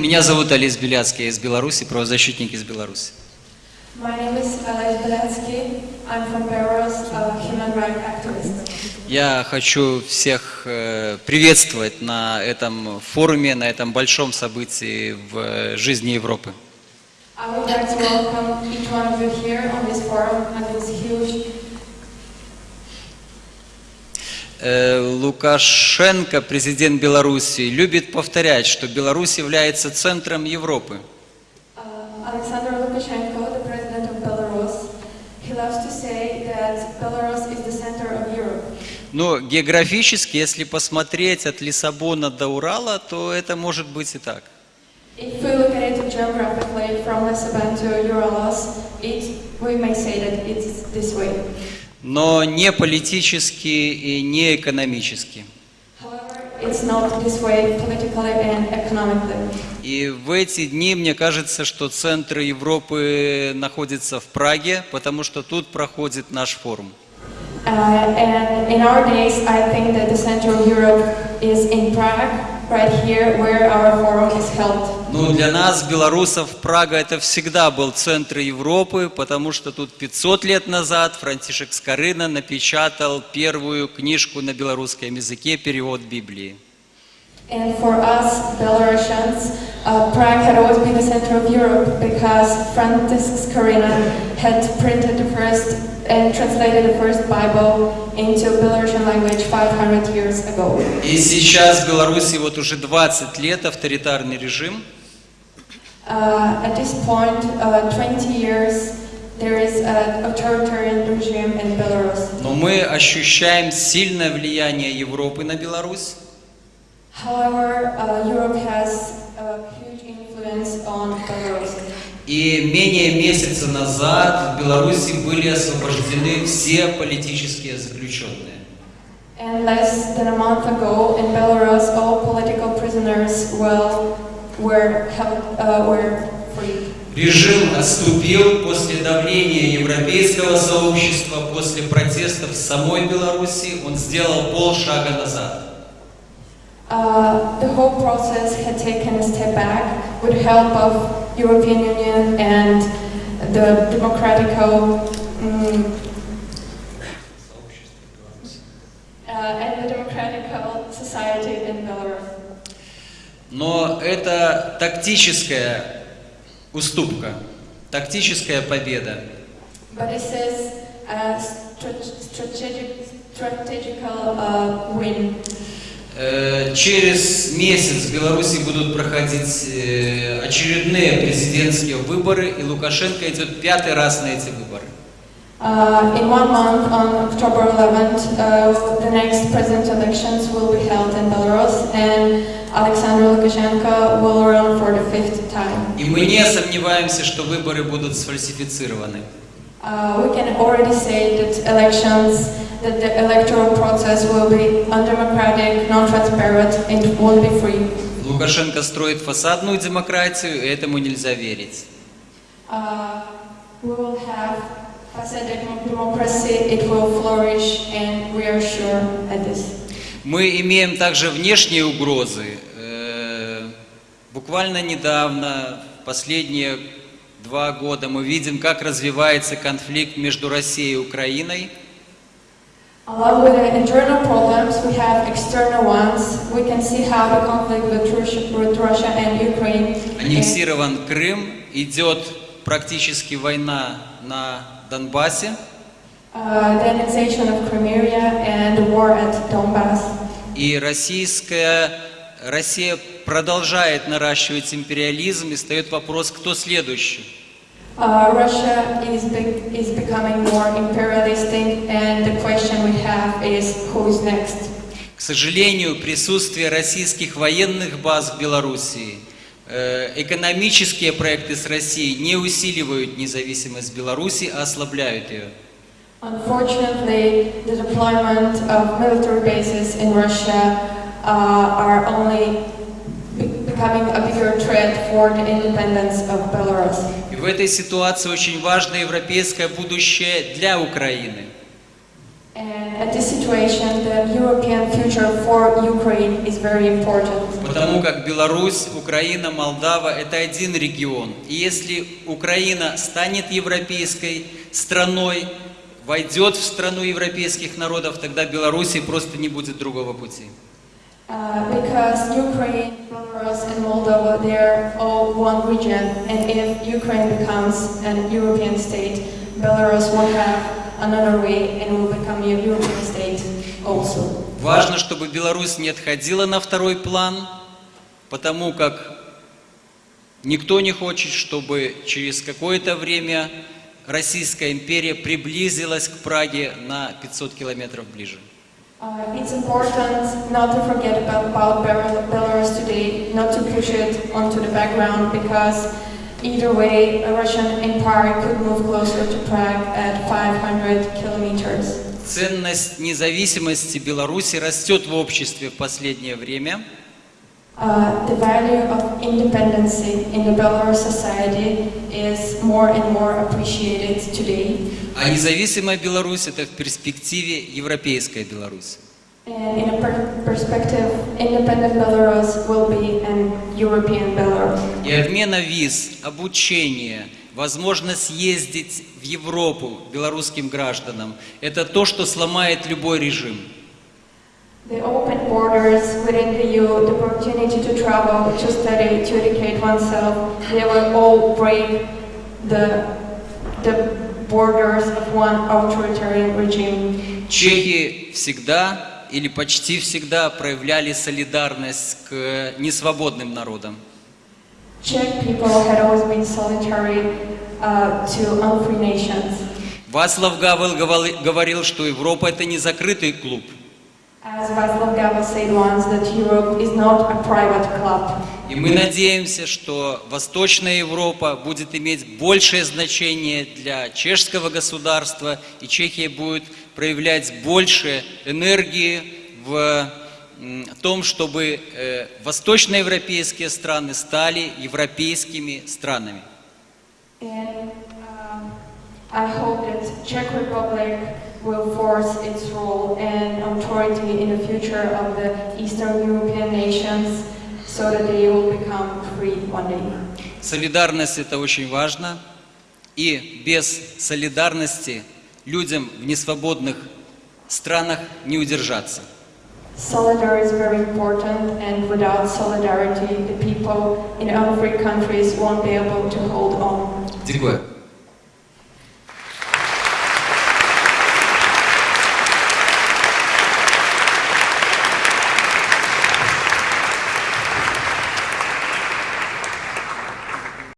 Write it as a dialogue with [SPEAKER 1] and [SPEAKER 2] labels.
[SPEAKER 1] Меня зовут Олесь Беляцкий, я из Беларуси, правозащитник из Беларуси. Я хочу всех э, приветствовать на этом форуме, на этом большом событии в э, жизни Европы.
[SPEAKER 2] I would like to welcome each one of you here on this forum at this huge
[SPEAKER 1] Лукашенко, президент Беларуси, любит повторять, что Беларусь является центром Европы.
[SPEAKER 2] uh, Alexander Lukashenko, the president of Belarus. He loves to say that Belarus is the center of Europe.
[SPEAKER 1] Но географически, если посмотреть от Лиссабона до Урала, то это может быть и так.
[SPEAKER 2] If we look at it geographically from Lisbon to Urals, it, we may say that it's this way.
[SPEAKER 1] Но не политически и не экономически. И в эти дни мне кажется, что центр Европы находится в Праге, потому что тут проходит наш форум.
[SPEAKER 2] Uh,
[SPEAKER 1] Ну, для нас, белорусов, Прага это всегда был центр Европы, потому что тут 500 лет назад Франтишек Скорына напечатал первую книжку на белорусском языке, перевод Библии.
[SPEAKER 2] And for us, Belarusians, uh, Prague had always been the center of Europe because Francis Skorina had printed the first and translated the first Bible into Belarusian language 500 years ago.
[SPEAKER 1] И сейчас в Беларуси вот уже 20 лет авторитарный режим,
[SPEAKER 2] Uh, at this point, uh, 20 years, there is an authoritarian regime in Belarus.
[SPEAKER 1] но мы ощущаем сильное влияние Европы на Беларусь.
[SPEAKER 2] However, uh, Europe has a huge influence on Belarus.
[SPEAKER 1] И менее месяца назад в Беларуси были освобождены все политические заключенные.
[SPEAKER 2] And less than a month ago, in Belarus, all political prisoners well, were, held, uh, were free.
[SPEAKER 1] Режим отступил после давления европейского сообщества, после протестов в самой Беларуси, он сделал полшага назад.
[SPEAKER 2] Uh, the whole process had taken a step back with help of European Union and the democratical mm, uh, and the democratical society in Belarus.
[SPEAKER 1] Но это tактическая уступка, тактическая победа.
[SPEAKER 2] Strategic, uh, win.
[SPEAKER 1] Э, Через месяц в Беларуси будут проходить э, очередные президентские выборы, и Лукашенко идет пятый раз на эти выборы.
[SPEAKER 2] Uh, in one month, on October 11th, uh, the next president elections will be held in Belarus, and Alexander Lukashenko will run for the fifth time.
[SPEAKER 1] И мы не сомневаемся, что выборы будут сфальсифицированы.
[SPEAKER 2] Uh, we can already say that elections, that the electoral process will be undemocratic, non-transparent, and won't be free.
[SPEAKER 1] Лукашенко строит фасадную демократию, и этому нельзя верить.
[SPEAKER 2] Uh, we will have
[SPEAKER 1] Мы имеем также внешние угрозы. Э, Буквально недавно, последние два года, мы видим, как развивается конфликт между Россией и Украиной.
[SPEAKER 2] Along with the internal problems, we have external ones. We can see how the conflict with Russia, with Russia and Ukraine is,
[SPEAKER 1] Аннексирован Крым, идет практически война на Донбассе.
[SPEAKER 2] Donbass.
[SPEAKER 1] И российская, Россия продолжает наращивать империализм, и встает вопрос, кто следующий.
[SPEAKER 2] Uh, Russia is, be- is becoming more imperialistic, and the question we have is who is next.
[SPEAKER 1] К сожалению, присутствие российских военных баз в Белоруссии, э, экономические проекты с Россией не усиливают независимость Беларуси, а ослабляют ее.
[SPEAKER 2] Unfortunately, the deployment of military bases in Russia uh, are only be- becoming a bigger threat for the independence of Belarus.
[SPEAKER 1] И в этой ситуации очень важно европейское будущее для Украины.
[SPEAKER 2] And And at this situation, the European future for Ukraine is very important.
[SPEAKER 1] Потому как Беларусь, Украина, Молдава – это один регион. И если Украина станет европейской страной, войдет в страну европейских народов, тогда Беларуси просто не будет другого пути.
[SPEAKER 2] Uh, because Ukraine, Belarus, and Moldova, they're all one region, and if Ukraine becomes an European state, Belarus will have another way and will become a European state also.
[SPEAKER 1] Важно, чтобы Беларусь не отходила на второй план, потому как никто не хочет, чтобы через какое-то время Российская империя приблизилась к Праге на 500 километров ближе.
[SPEAKER 2] Uh, it's important not to forget about, about Bel- Belarus today, not to push it onto the background, because either way, a Russian empire could move closer to Prague at 500 kilometers.
[SPEAKER 1] Ценность независимости Беларуси растет в обществе в последнее время.
[SPEAKER 2] Uh, the value of independency in the Belarus society is more and more appreciated today.
[SPEAKER 1] А независимая Беларусь – это в перспективе европейская Беларусь.
[SPEAKER 2] And in a per- perspective, independent Belarus will be an European Belarus.
[SPEAKER 1] И отмена виз, обучение, возможность ездить в Европу белорусским гражданам – это то, что сломает любой режим.
[SPEAKER 2] The open borders within the EU, the opportunity to travel, to study, to educate oneself, they will all break the, the borders of one authoritarian regime.
[SPEAKER 1] Чехи всегда или почти всегда проявляли солидарность к несвободным народам.
[SPEAKER 2] Uh.
[SPEAKER 1] Вацлав Гавел говори- говорил, что Европа – это не закрытый клуб. И мы надеемся, что Восточная Европа будет иметь большее значение для чешского государства, и Чехия будет проявлять больше энергии в том, чтобы э, восточноевропейские страны стали европейскими странами.
[SPEAKER 2] And um, I hope that Czech Republic will force its role and authority in the future of the Eastern European nations so that they will become free one day.
[SPEAKER 1] Солидарность – это очень важно, и без солидарности людям в несвободных странах не удержаться.
[SPEAKER 2] Solidarity is very important, and without solidarity, the people in unfree countries won't be able to hold on.
[SPEAKER 1] Дякую.